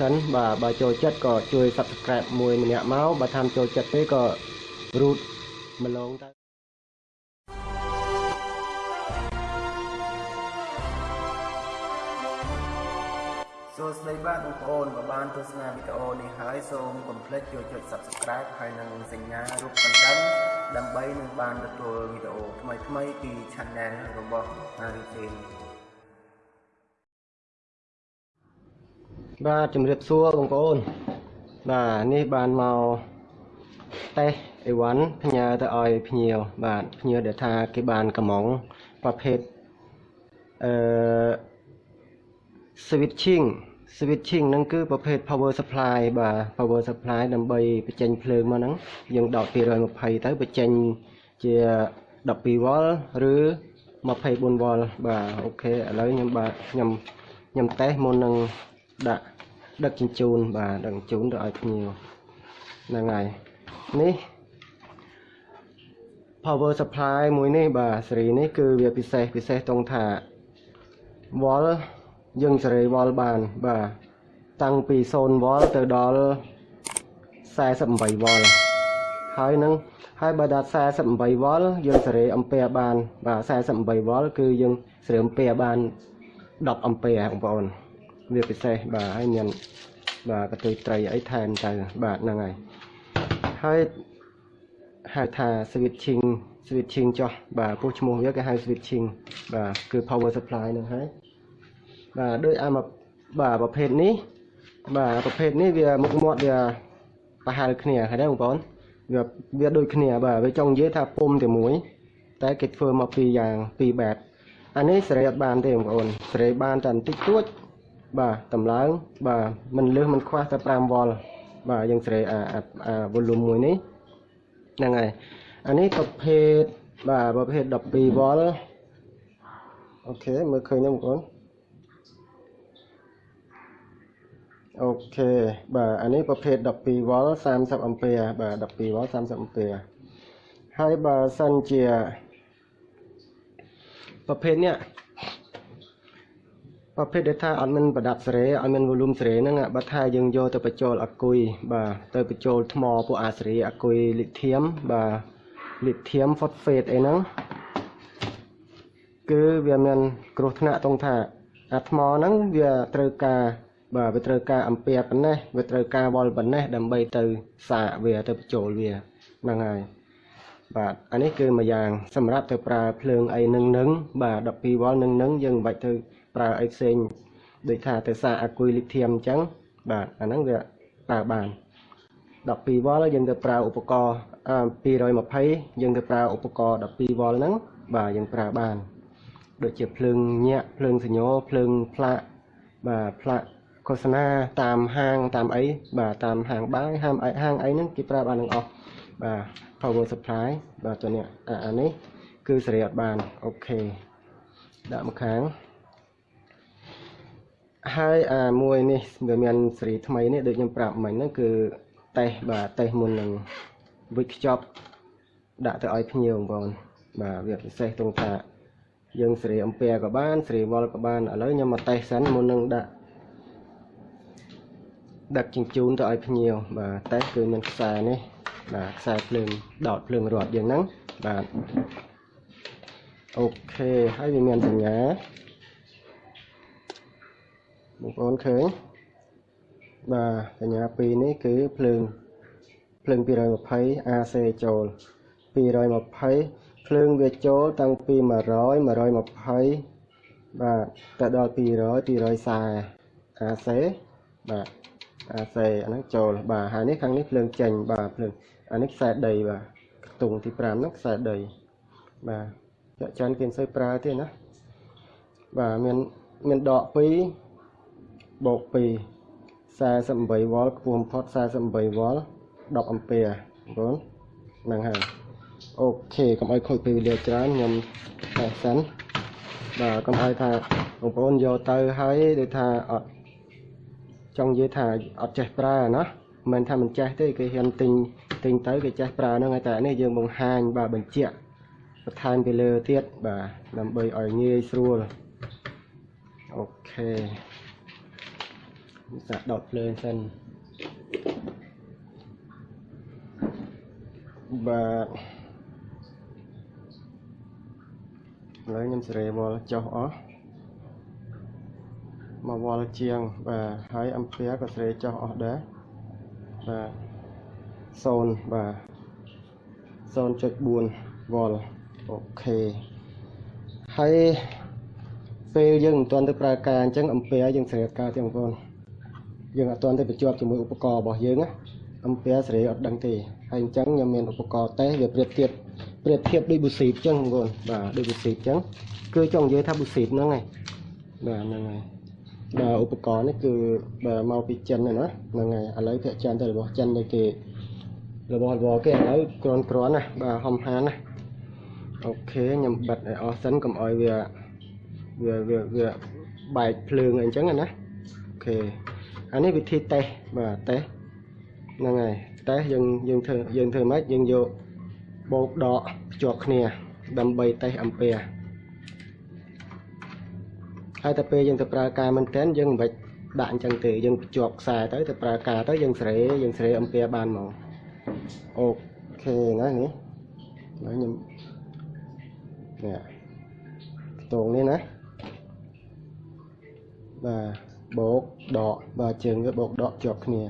សិនបាទបើចូលចិត្តក៏ជួយ Subscribe មួយម្នាក់មកបើថាចូលចិត្តទេក៏រូតម្លងទៅសួស្តីបាទបងប្អូនបើបានទស្សនាវីដេអូនេះហើយសូមកុំភ្លេចចូលចុច Subscribe ហើយនិងសញ្ញារូបកណ្ដឹងដើម្បីនឹងបានទទួលវីដេអូថ្មីៗពី Channel របស់ Arifin បាទជំរាបសួរបងប្អូនបាទនេះបានមកតេស្តអីវ៉ាន់ផ្ញើទៅឲ្យភ្ញៀវបាទភ្ញៀវដែលថាគេបានកំងប្រភេទអឺ switching switching ហ្នឹងគឺប្រភេទ power supply បាទ power supply ដើម្បីបញ្ចេញភ្លើងមកហ្នឹងយើងដោត220ទៅបញ្ចេញជា12 V ឬ24 V បាទអូខេឥឡូវខ្ញុំបាទខ្ញុំខ្ញុំតេស្តមុននឹង ដាក់ដឹកជញ្ជូនបាទដឹកជញ្ជូនទៅឲ្យភ្ញៀវហ្នឹងហើយនេះ power supply មួយនេះបាទសេរីនេះគឺវាពិសេសពិសេសតรงថាវ៉លយើងសេរីវ៉លបានបាទតាំងពី0វ៉លទៅដល់48វ៉លហើយនឹងហើយបើដល់48វ៉លយើងសេរីអំពែបានបាទ48វ៉លគឺយើងសេរីអំពែបាន10អំពែបងប្អូន វាពិសេសបាទហើយមានបាទកតុយត្រីអីថែមទៅបាទហ្នឹងហើយហើយហៅថា switching switching ចុះបាទពោះឈ្មោះវាគេហៅ switching បាទគឺ power supply ហ្នឹងហើយបាទដូចអាមកបាទប្រភេទនេះបាទប្រភេទនេះវាមុខមាត់វាប្រហែលគ្នាឃើញទេបងប្អូនវាវាដូចគ្នាបាទវាចង់និយាយថាពុំតែមួយ តែគេធ្វើមកពីរយ៉ាងពីរបែបអានេះសេរីអត់បានទេបងប្អូនសេរីបានតែបន្តិចតួច បាទតម្លើងបាទមិនលើសមិនខ្វះតែ5វ៉លបាទយើងសេរីអាអា volume មួយនេះហ្នឹងហើយអានេះប្រភេទបាទប្រភេទ12វ៉លអូខេមើលឃើញទេបងប្អូនអូខេបាទអានេះប្រភេទ12វ៉ល30អាំពែបាទ12វ៉ល30អាំពែហើយបើសិនជាប្រភេទនេះ ប្រភេទដែលថាអត់មានប្រដាប់សេរីអត់មាន volume សេរីហ្នឹងបើថាយើងយកទៅបញ្ចូលអគុយបាទទៅបញ្ចូលថ្មពួកអាសេរីអគុយលីធៀមបាទលីធៀម phosphate អីហ្នឹងគឺវាមានគ្រោះថ្នាក់ត្រង់ថាអាថ្មហ្នឹងវាត្រូវការបាទវាត្រូវការអំពែប៉ុណ្ណេះវាត្រូវការវល់ប៉ុណ្ណេះដើម្បីទៅសាកវាទៅបញ្ចូលវាហ្នឹងហើយបាទអានេះគឺមួយយ៉ាង សម្រាប់ទៅប្រើភ្លើងអីនឹងនឹងបាទ12វ៉លនឹងនឹងយើងមិនបាច់ទៅ ប្រើអីផ្សេងដូចថាទៅសាកអាគុយលីធៀមអញ្ចឹងបាទអាហ្នឹងវាប្រើបាន12វ៉លយើងទៅប្រើឧបករណ៍220យើងទៅប្រើឧបករណ៍12វ៉លហ្នឹងបាទយើងប្រើបាន ដូចជាភ្លើងញាក់ភ្លើងសញ្ញោភ្លើងផ្លាកបាទផ្លាកឃោសនាតាមហាងតាមអីបាទតាមហាងបាយហាងអីហាងអីហ្នឹងគេប្រើបានទាំងអស់បាទ power supply បាទตัวនេះអានេះគឺសេរីអត់បានអូខេដាក់មកខាង ហើយអាមួយនេះវាមានសេរីថ្មីនេះដូចខ្ញុំប្រាប់មិញហ្នឹងគឺតេស្តបាទតេស្តមុននឹងវិចខ្ចប់ដាក់ទៅឲ្យភ្ញៀវបងប្អូនបាទវាពិសេសត្រង់ថាយើងសេរីអំពែក៏បានសេរីវល់ក៏បានឥឡូវខ្ញុំមកតេស្តសិនមុននឹងដាក់ដឹកជញ្ជូនទៅឲ្យភ្ញៀវបាទតេស្តគឺមានខ្សែនេះបាទខ្សែភ្លើងដោតភ្លើងរត់យ៉ាងហ្នឹងបាទអូខេហើយវាមានសញ្ញា បងប្អូនឃើញបាទសញ្ញា2នេះគឺភ្លើងភ្លើង220 AC ចូល220ភ្លើងវាចូលតាំងពី100 120បាទទៅដល់200 240 AC បាទ AC អាហ្នឹងចូលបាទហើយនេះខាងនេះភ្លើងចេញបាទភ្លើងអានេះខ្សែដីបាទខ្ទង់ទី5ហ្នឹងខ្សែដីបាទចាក់ចាន់គេមិនសូវប្រើទេណាបាទមានមានដក2 បូក2 48វ៉ុលខ្ពស់បំផុត48វ៉ុល10អាំពែបងហ្នឹងហើយអូខេកុំឲ្យខូចពេលវេលាច្រើនខ្ញុំតែសិនបាទកុំឲ្យថាបងប្អូនយកទៅហើយដូចថាអត់ចង់និយាយថាអត់ចេះប្រើណាមិនថាមិនចេះទេគេហ៊ានទិញទិញទៅគេចេះប្រើហ្នឹងតែនេះយើងបង្ហាញបាទបញ្ជាក់បន្ថែមពីលើទៀតបាទដើម្បីឲ្យងាយស្រួលអូខេ សាកដុតភ្លើងសិនបាទឥឡូវខ្ញុំសេរីវល់ចុះអស់មកវល់ជាងបាទហើយអំពែក៏សេរីចុះអស់ដែរបាទ0បាទ0.4វ៉ុលអូខេហើយពេលយើងមិនទាន់ទៅប្រើការអញ្ចឹងអំពែយើងសេរីការទេបងប្អូន យើងអត់ទាន់ទៅបញ្ជាប់ជាមួយឧបករណ៍របស់យើងណាអំពែសេរីអត់ដឹងទេហើយអញ្ចឹងខ្ញុំមានឧបករណ៍តេស្តវាប្រៀបធៀបប្រៀបធៀបដូចប៊ូស៊ីបអញ្ចឹងបងប្អូនបាទដូចប៊ូស៊ីបអញ្ចឹងគឺចង់និយាយថាប៊ូស៊ីបហ្នឹងហើយបាទហ្នឹងហើយបាទឧបករណ៍នេះគឺបាទមកពីចិនហ្នឹងណាហ្នឹងហើយឥឡូវភាគច្រើនទៅរបស់ចិននេះគេរបស់របស់គេឥឡូវក្រាន់ក្រាន់ណាបាទហំហានណាអូខេខ្ញុំបិទឲ្យអស់សិនកុំឲ្យវាវាវាវាបែកភ្លើងអីអញ្ចឹងណាអូខេ អានេះវិធីតេស្តបាទតេស្តហ្នឹងហើយតេស្តយើងយើងធ្វើយើងធ្វើម៉េចយើងយកបោកដកភ្ជាប់គ្នា ដើម្បីតេស្តអំពែហើយតែពេលយើងទៅប្រើការមែនតើយើងមិនបាច់ដាក់អញ្ចឹងទេយើងភ្ជាប់ខ្សែទៅទៅប្រើការទៅយើងសេរីយើងសេរីអំពែបានមកអូខេណានេះហើយខ្ញុំនេះខ្ទងនេះណាបាទ បោកដកបាទជើងវាបោកដកជាប់គ្នា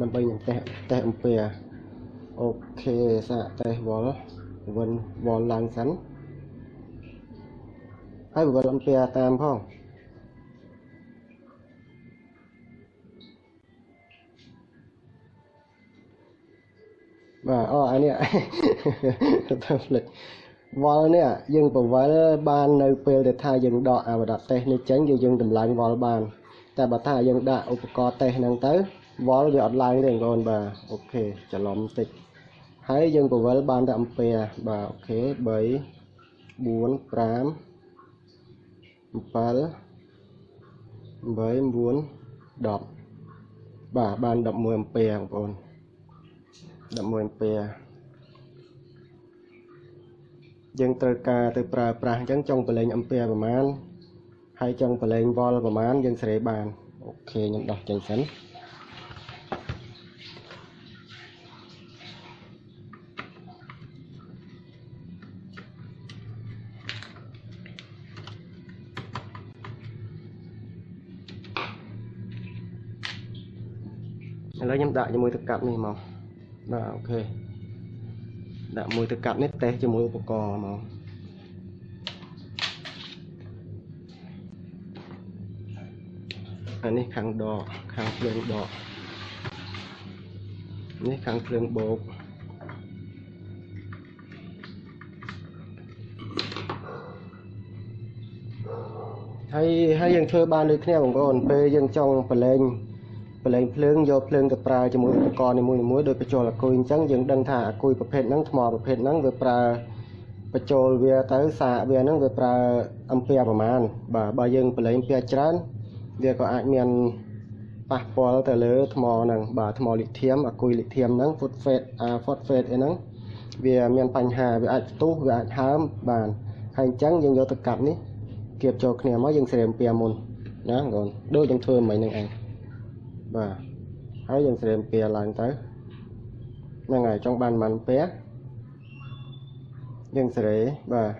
ដើម្បីនឹងតេស្តតេស្តអំពែអូខេសាកតេស្តវល់វិនវល់ឡើងសិនហើយវល់អំពែតាមផងបាទអូអានេះទៅផ្លេចវល់នេះយើងបង្វិលបាននៅពេលដែលថាយើងដកអាបដាតេស្តនេះចេញគឺយើងតម្លាញវល់បាន តែបើថាយើងដាក់ឧបករណ៍តេស្តហ្នឹងទៅវល់វាអត់ឡើងទេបងប្អូនបាទOK ច្រឡំតិចហើយយើងបង្វិលបានតែអំពែបាទ OK 3 4 5 7 8 9 10បាទបាន11អំពែបងប្អូន11អំពែយើងត្រូវការទៅប្រើប្រាស់អញ្ចឹងចង់ប្រឡែងអំពែប្រមាណ ហើយចង់ប្រឡែងវ៉ុលប្រមាណយើងសេរីបានអូខេខ្ញុំដោះចេញសិនឥឡូវខ្ញុំដាក់ជាមួយទឹកកាប់នេះមកបាទអូខេដាក់មួយទឹកកាប់នេះតេស្តជាមួយឧបករណ៍មក អានេះខាងដកខាងភ្លើងដកនេះខាងភ្លើងបោកហើយហើយយើងធ្វើបានដូចគ្នាបងប្អូនពេលយើងចង់ប្រឡែងប្រឡែងភ្លើងយកភ្លើងទៅប្រើជាមួយឧបករណ៍នីមួយៗដោយបញ្ចូលអាគុយអញ្ចឹងយើងដឹងថាអាគុយប្រភេទហ្នឹងថ្មប្រភេទហ្នឹងវាប្រើបញ្ចូលវាទៅសាកវាហ្នឹងវាប្រើអំពែប្រមាណបាទបើយើងប្រឡែងអំពែច្រើន វាក៏អាចមានប៉ះពាល់ទៅលើថ្មហ្នឹងបាទថ្មលីធៀមអាគុយលីធៀមហ្នឹង phosphate អា phosphate អីហ្នឹងវាមានបញ្ហាវាអាចផ្ទុះវាអាចហើមបាទហើយអញ្ចឹងយើងយកទៅកាប់នេះគៀបចូលគ្នាមកយើងស្រែមពែមុនណាបងប្អូនដូចយើងធ្វើមិញហ្នឹងឯងបាទហើយយើងស្រែមពែឡើងទៅហ្នឹងហើយចង់បានប៉ុន្មានពែយើងស្រែបាទ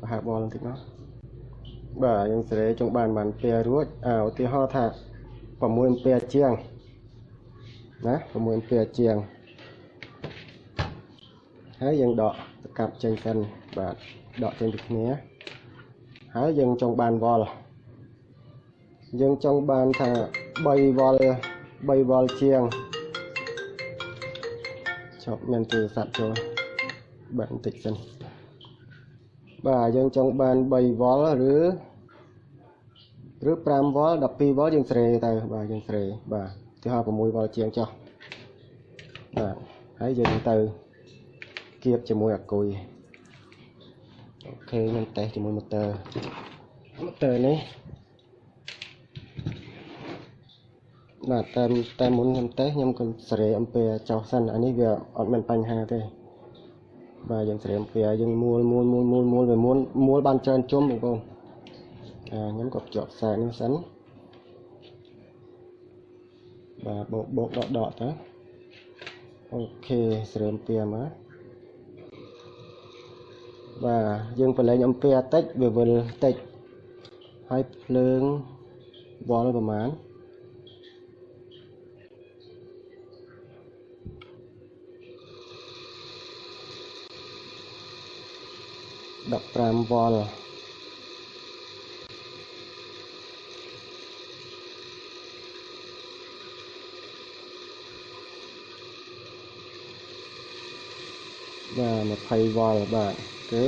ប្រហែលបលបន្តិចមក បាទយើងស្រែចង់បានប៉ុន្មានពែរួចអាឧទាហរណ៍ថា6អំពែជាងណា6អំពែជាងហើយយើងដកទៅកាប់ចេញសិនបាទដកចេញពីគ្នាហើយយើងចង់បានវល់យើងចង់បានថា3វល់3វល់ជាងចប់មានទូរស័ព្ទចូលបាទបន្តិចសិន បាទយើងចង់បាន3វល់ឬឬ5វល់12វល់យើងស្រេទៅបាទយើងស្រេបាទទីហោ6វល់ជាងចុះបាទហើយយើងទៅគៀបជាមួយអាគុយអូខេខ្ញុំតេស្តជាមួយម៉ូទ័រម៉ូទ័រនេះបាទតែតែមុនខ្ញុំតេស្តខ្ញុំក៏សេរីអំពែចោះសិនអានេះវាអត់មានបញ្ហាទេ បាទយើងសេរីអំពែយើងមួលមួលមួលមួលមួលវាមួលមួលបានច្រើនជុំបងប្អូនអាខ្ញុំក៏ភ្ជាប់ខ្សែនេះសិនបាទបោកបោកដកដកទៅអូខេស្រើមពៀមកបាទយើងប្រឡែងអំពែតិចវាវិលតិចហើយភ្លើងវល់ប្រហែល 15វ៉ុលបាទ20វ៉ុលបាទគឺ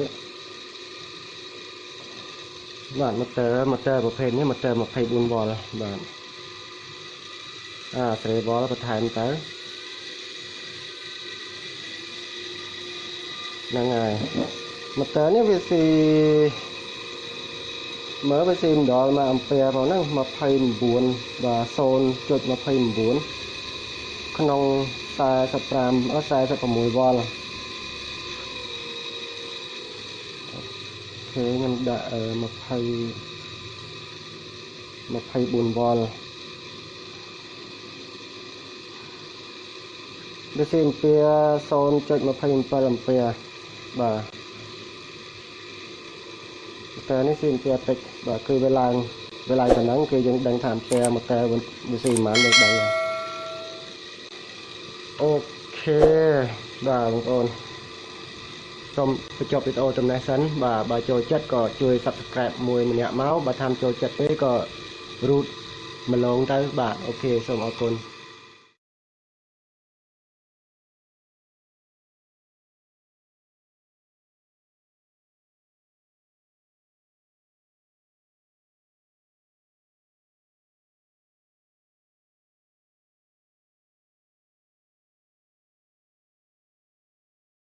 បាទម៉ូទ័រម៉ូទ័រប្រភេទនេះម៉ូទ័រ24វ៉ុលបាទអាស្រេវ៉ុលបន្ថែមទៅហ្នឹងហើយ ម៉ូទ័រនេះវាស៊ីមើលវាស៊ីម្ដងមកអំពែផងហ្នឹង29បាទ0.29ក្នុង45អឺ46វ៉ុលគេខ្ញុំដាក់20 24វ៉ុលវាស៊ីអំពែ0.27អំពែបាទ តែនេះស៊ីអំពែតិចបាទគឺវាឡើងវាឡើងប៉ុណ្ណឹងគឺយើងដឹងថាអំពែមកតែវាស៊ីប្រហែលយើងដឹងហើយOK បាទបងប្អូនសូមបញ្ចប់វីដេអូត្រឹមនេះសិនបាទបើចូលចិត្តក៏ជួយ Subscribe មួយម្នាក់មកបើតាមចូលចិត្តទេក៏រូតម្លងទៅបាទ OK សូមអរគុណ